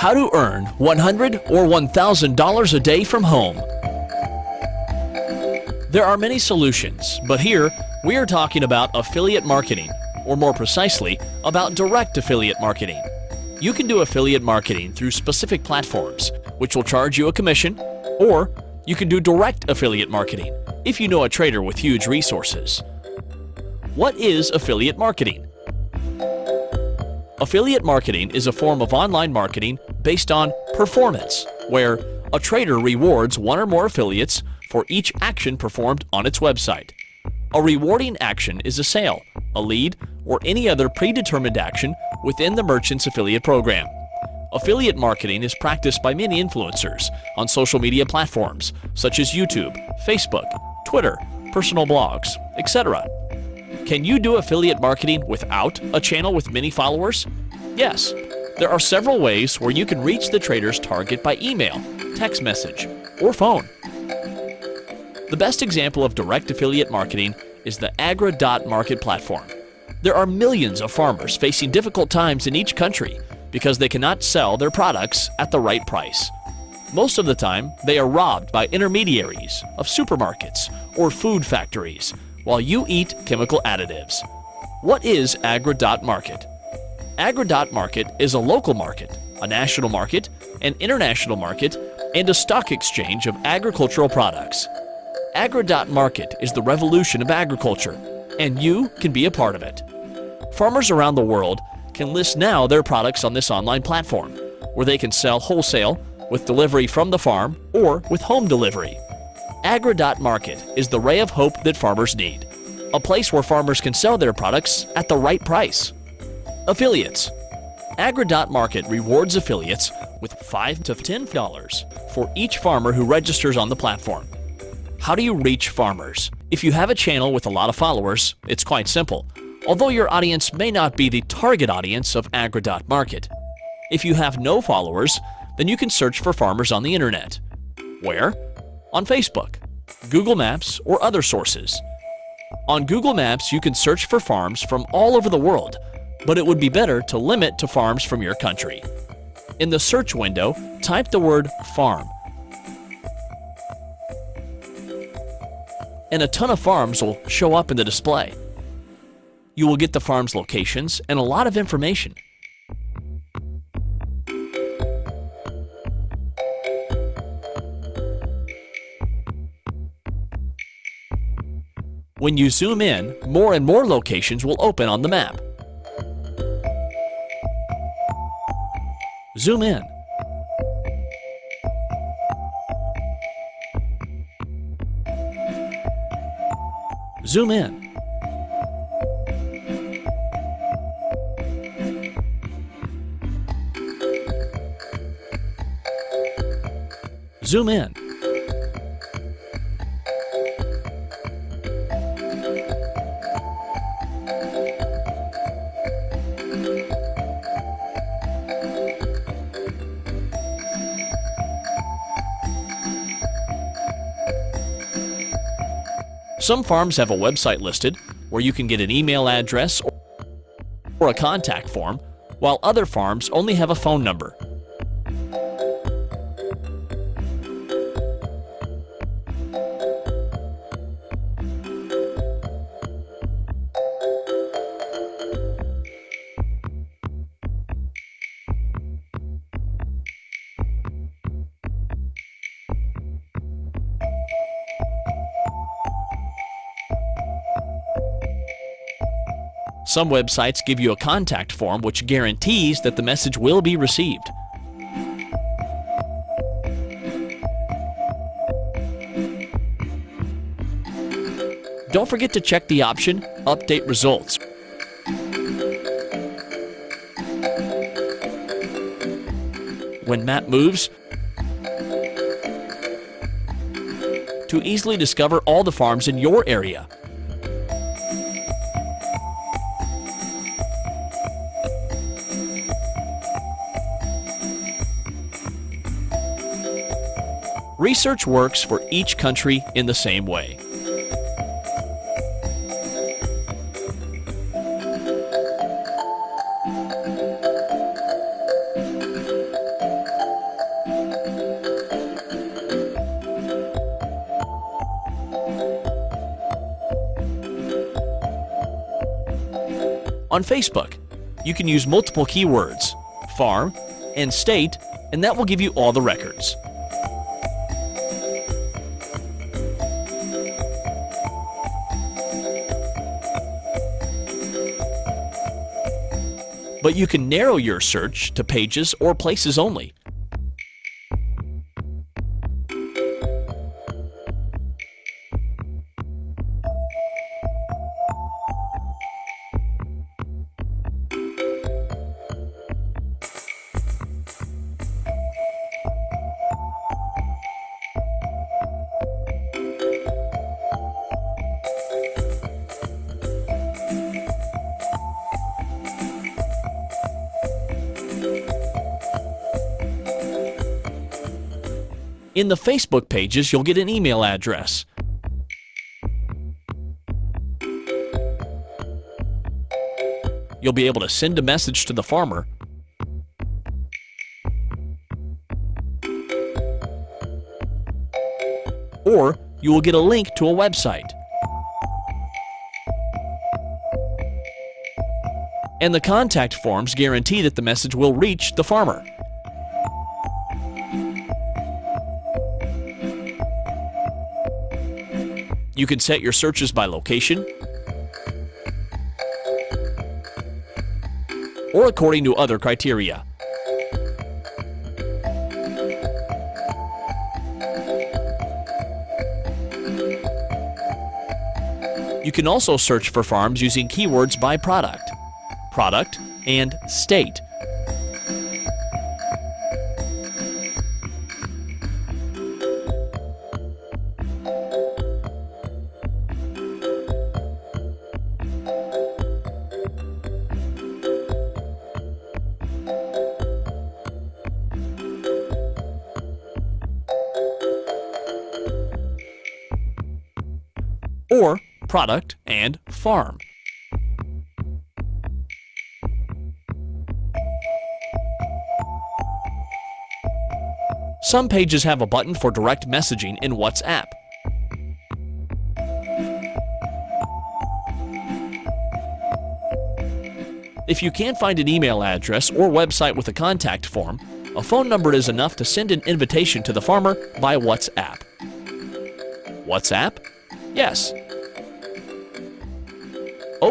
How to earn 100 or $1,000 a day from home. There are many solutions, but here we are talking about affiliate marketing, or more precisely, about direct affiliate marketing. You can do affiliate marketing through specific platforms, which will charge you a commission, or you can do direct affiliate marketing if you know a trader with huge resources. What is affiliate marketing? Affiliate marketing is a form of online marketing based on performance, where a trader rewards one or more affiliates for each action performed on its website. A rewarding action is a sale, a lead, or any other predetermined action within the merchant's affiliate program. Affiliate marketing is practiced by many influencers on social media platforms such as YouTube, Facebook, Twitter, personal blogs, etc. Can you do affiliate marketing without a channel with many followers? Yes. There are several ways where you can reach the trader's target by email, text message, or phone. The best example of direct affiliate marketing is the Agri.market platform. There are millions of farmers facing difficult times in each country because they cannot sell their products at the right price. Most of the time, they are robbed by intermediaries of supermarkets or food factories while you eat chemical additives. What is Agri.market? Agri.market is a local market, a national market, an international market, and a stock exchange of agricultural products. Agri.market is the revolution of agriculture, and you can be a part of it. Farmers around the world can list now their products on this online platform, where they can sell wholesale with delivery from the farm or with home delivery. Agri.market is the ray of hope that farmers need, a place where farmers can sell their products at the right price. Affiliates Agri.market rewards affiliates with 5 to $10 for each farmer who registers on the platform. How do you reach farmers? If you have a channel with a lot of followers, it's quite simple, although your audience may not be the target audience of Agri.market. If you have no followers, then you can search for farmers on the internet. Where? On Facebook, Google Maps, or other sources. On Google Maps, you can search for farms from all over the world, but it would be better to limit to farms from your country. In the search window, type the word farm and a ton of farms will show up in the display. You will get the farm's locations and a lot of information. When you zoom in, more and more locations will open on the map. Zoom in. Zoom in. Zoom in. Some farms have a website listed where you can get an email address or a contact form, while other farms only have a phone number. Some websites give you a contact form which guarantees that the message will be received. Don't forget to check the option Update Results. When map moves, to easily discover all the farms in your area. research works for each country in the same way. On Facebook, you can use multiple keywords, farm and state, and that will give you all the records. But you can narrow your search to pages or places only. In the Facebook pages, you'll get an email address. You'll be able to send a message to the farmer or you will get a link to a website. And the contact forms guarantee that the message will reach the farmer. You can set your searches by location or according to other criteria. You can also search for farms using keywords by product, product, and state. Or product and farm. Some pages have a button for direct messaging in WhatsApp. If you can't find an email address or website with a contact form, a phone number is enough to send an invitation to the farmer by WhatsApp. WhatsApp? Yes.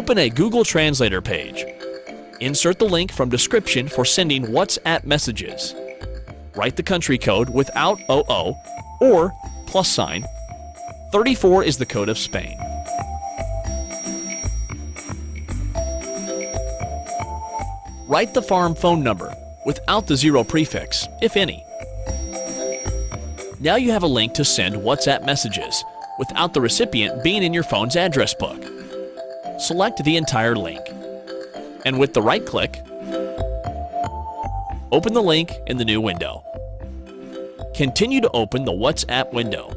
Open a Google Translator page. Insert the link from description for sending WhatsApp messages. Write the country code without OO or plus sign. 34 is the code of Spain. Write the farm phone number without the zero prefix, if any. Now you have a link to send WhatsApp messages without the recipient being in your phone's address book. Select the entire link. And with the right click, open the link in the new window. Continue to open the WhatsApp window.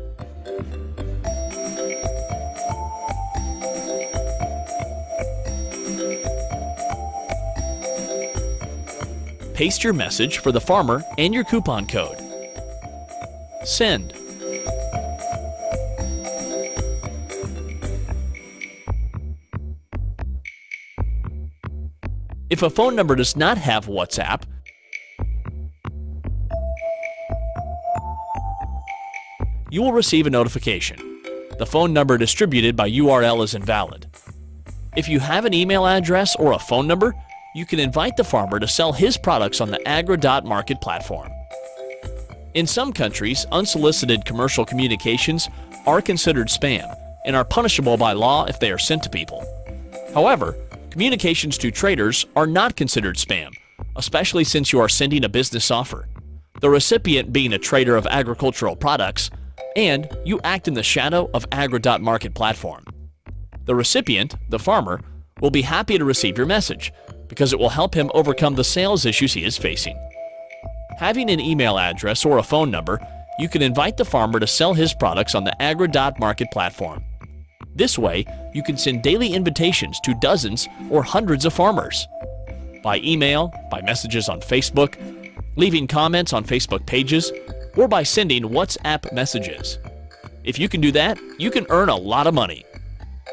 Paste your message for the farmer and your coupon code. Send. If a phone number does not have WhatsApp, you will receive a notification. The phone number distributed by URL is invalid. If you have an email address or a phone number, you can invite the farmer to sell his products on the Agri.market platform. In some countries, unsolicited commercial communications are considered spam and are punishable by law if they are sent to people. However, Communications to traders are not considered spam, especially since you are sending a business offer. The recipient being a trader of agricultural products, and you act in the shadow of Agri.market platform. The recipient, the farmer, will be happy to receive your message because it will help him overcome the sales issues he is facing. Having an email address or a phone number, you can invite the farmer to sell his products on the Agri.market platform. This way, you can send daily invitations to dozens or hundreds of farmers. By email, by messages on Facebook, leaving comments on Facebook pages, or by sending WhatsApp messages. If you can do that, you can earn a lot of money.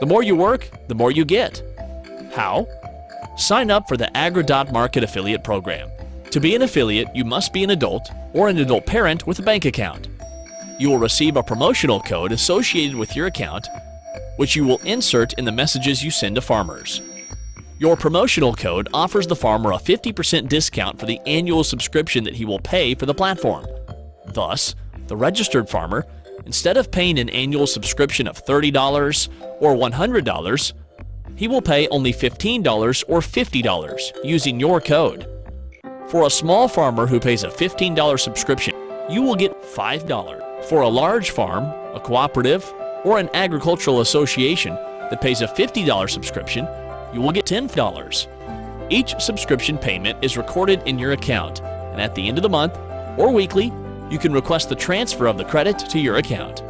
The more you work, the more you get. How? sign up for the Agri.market affiliate program. To be an affiliate, you must be an adult or an adult parent with a bank account. You will receive a promotional code associated with your account, which you will insert in the messages you send to farmers. Your promotional code offers the farmer a 50% discount for the annual subscription that he will pay for the platform. Thus, the registered farmer, instead of paying an annual subscription of $30 or $100, he will pay only $15 or $50 using your code. For a small farmer who pays a $15 subscription, you will get $5. For a large farm, a cooperative, or an agricultural association that pays a $50 subscription, you will get $10. Each subscription payment is recorded in your account, and at the end of the month or weekly, you can request the transfer of the credit to your account.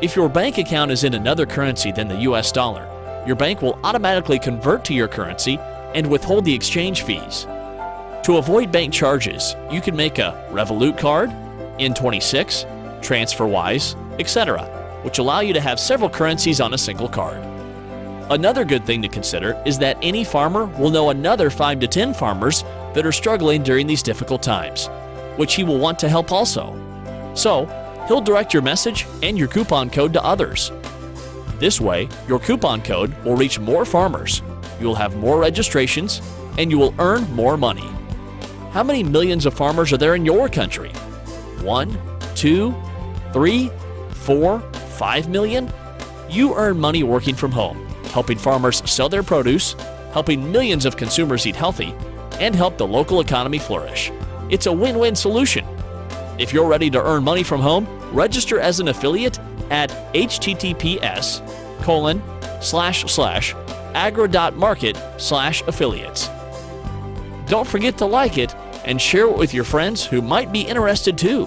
If your bank account is in another currency than the US dollar, your bank will automatically convert to your currency and withhold the exchange fees. To avoid bank charges, you can make a Revolut card, N26, TransferWise, etc., which allow you to have several currencies on a single card. Another good thing to consider is that any farmer will know another 5 to 10 farmers that are struggling during these difficult times, which he will want to help also. So, he'll direct your message and your coupon code to others, this way, your coupon code will reach more farmers, you will have more registrations, and you will earn more money. How many millions of farmers are there in your country? One, two, three, four, five million? You earn money working from home, helping farmers sell their produce, helping millions of consumers eat healthy, and help the local economy flourish. It's a win-win solution. If you're ready to earn money from home, register as an affiliate at https colon slash slash agri.market slash affiliates. Don't forget to like it and share it with your friends who might be interested too.